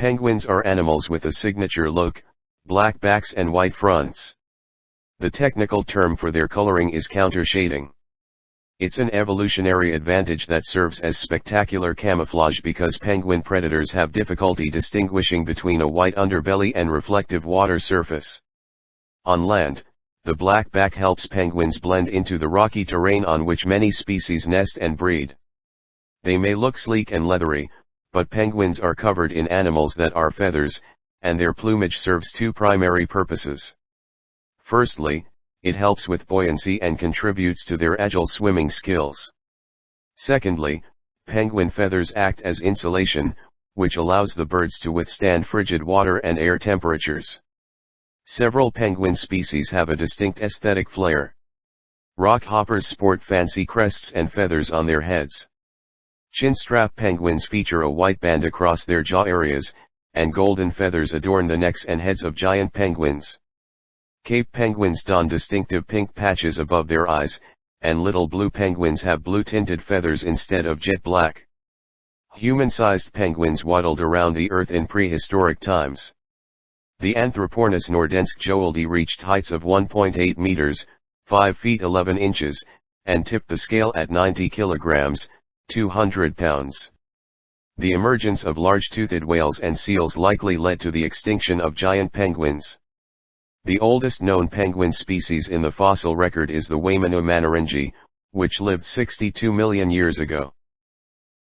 Penguins are animals with a signature look, black backs and white fronts. The technical term for their coloring is countershading. It's an evolutionary advantage that serves as spectacular camouflage because penguin predators have difficulty distinguishing between a white underbelly and reflective water surface. On land, the black back helps penguins blend into the rocky terrain on which many species nest and breed. They may look sleek and leathery, but penguins are covered in animals that are feathers, and their plumage serves two primary purposes. Firstly, it helps with buoyancy and contributes to their agile swimming skills. Secondly, penguin feathers act as insulation, which allows the birds to withstand frigid water and air temperatures. Several penguin species have a distinct aesthetic flair. Rockhoppers sport fancy crests and feathers on their heads. Chinstrap penguins feature a white band across their jaw areas, and golden feathers adorn the necks and heads of giant penguins. Cape penguins don distinctive pink patches above their eyes, and little blue penguins have blue-tinted feathers instead of jet black. Human-sized penguins waddled around the earth in prehistoric times. The Anthropornis nordenskjoeldi reached heights of 1.8 meters, 5 feet 11 inches, and tipped the scale at 90 kilograms, 200 pounds. The emergence of large-toothed whales and seals likely led to the extinction of giant penguins. The oldest known penguin species in the fossil record is the Waimanu manneringi, which lived 62 million years ago.